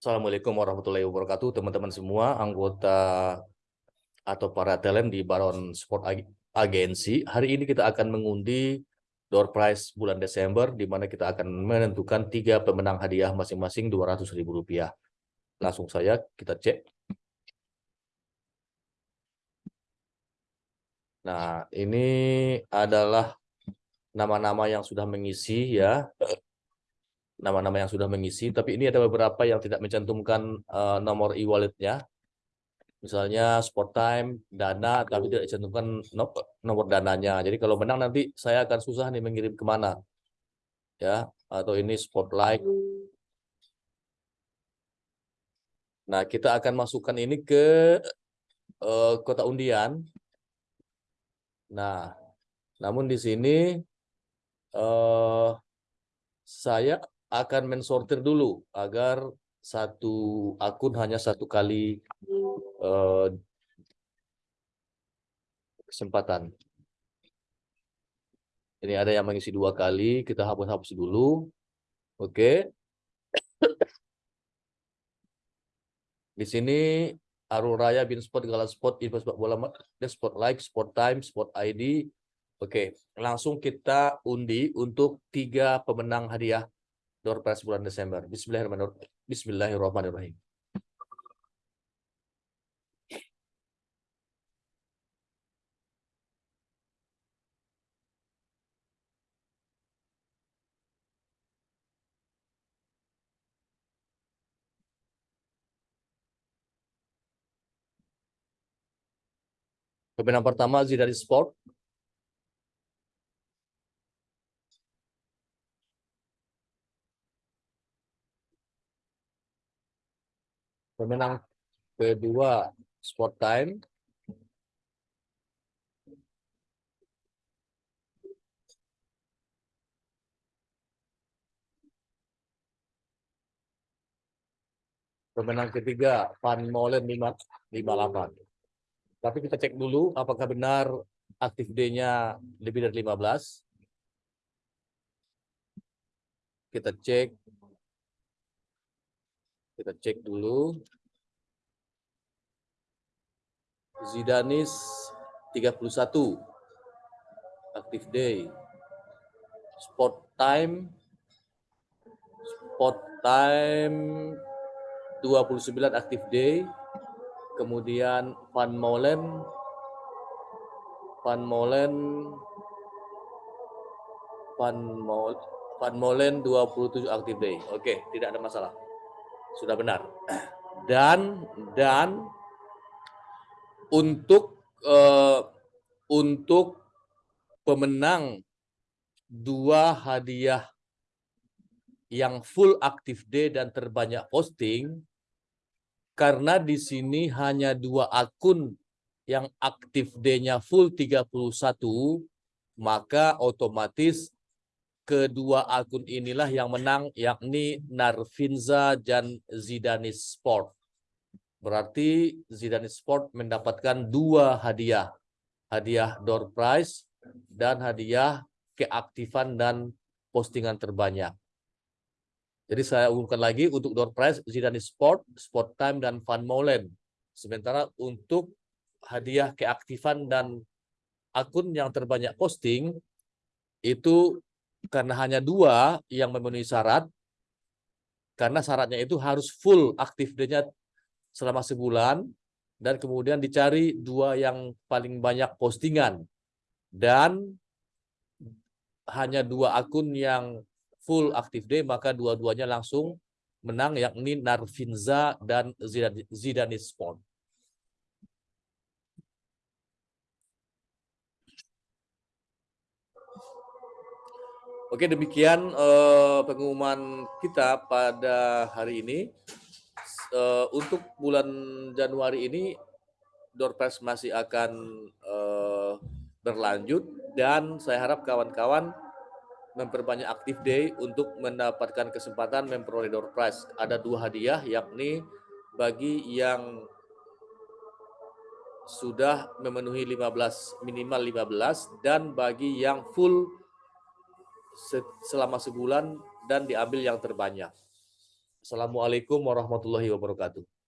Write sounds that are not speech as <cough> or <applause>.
Assalamualaikum warahmatullahi wabarakatuh, teman-teman semua, anggota atau para talent di Baron Sport Agency. Hari ini kita akan mengundi door prize bulan Desember, di mana kita akan menentukan tiga pemenang hadiah masing-masing Rp200.000. Langsung saya kita cek. Nah, ini adalah nama-nama yang sudah mengisi ya nama-nama yang sudah mengisi, tapi ini ada beberapa yang tidak mencantumkan uh, nomor e-walletnya. Misalnya sport time, dana, tapi tidak dicantumkan nomor dananya. Jadi kalau menang nanti saya akan susah nih mengirim ke mana. Ya, atau ini spotlight. Nah, kita akan masukkan ini ke uh, kota undian. Nah, namun di sini uh, saya akan mensortir dulu agar satu akun hanya satu kali uh, kesempatan. Ini ada yang mengisi dua kali, kita hapus-hapus dulu. Oke. Di sini Arul Raya, Bin Sport, Gala Sport, Info Sepak Bola, Sport Like, Sport Time, Sport ID. Oke, langsung kita undi untuk tiga pemenang hadiah prize bulan Desember. Bismillahirrahmanirrahim. Pemenang pertama Zidane Sport Pemenang kedua Sport Time. Pemenang ketiga Van Molen 58. Tapi kita cek dulu apakah benar aktif D-nya lebih dari 15. Kita cek kita cek dulu. Zidanis 31. Active day. Spot time. Spot time 29 active day. Kemudian Van Molen Van Molen Van Molen Van Molen 27 active day. Oke, tidak ada masalah sudah benar. <clears throat> Dan dan untuk uh, untuk pemenang dua hadiah yang full active day dan terbanyak posting karena di sini hanya dua akun yang aktif day-nya full 31 maka otomatis kedua akun inilah yang menang yakni Narvinza dan Zidanis Sport. Berarti Zidanis Sport mendapatkan dua hadiah. Hadiah door prize dan hadiah keaktifan dan postingan terbanyak. Jadi saya umumkan lagi untuk door prize Zidanis Sport, Sport Time dan Van Molen. Sementara untuk hadiah keaktifan dan akun yang terbanyak posting itu karena hanya dua yang memenuhi syarat, karena syaratnya itu harus full aktif day-nya selama sebulan, dan kemudian dicari dua yang paling banyak postingan. Dan hanya dua akun yang full active day, maka dua-duanya langsung menang, yakni Narvinza dan Zidane Sport. Oke, demikian uh, pengumuman kita pada hari ini. Uh, untuk bulan Januari ini, Doorpress masih akan uh, berlanjut dan saya harap kawan-kawan memperbanyak aktif day untuk mendapatkan kesempatan memperoleh door prize. Ada dua hadiah yakni bagi yang sudah memenuhi 15 minimal 15 dan bagi yang full selama sebulan dan diambil yang terbanyak. Assalamualaikum warahmatullahi wabarakatuh.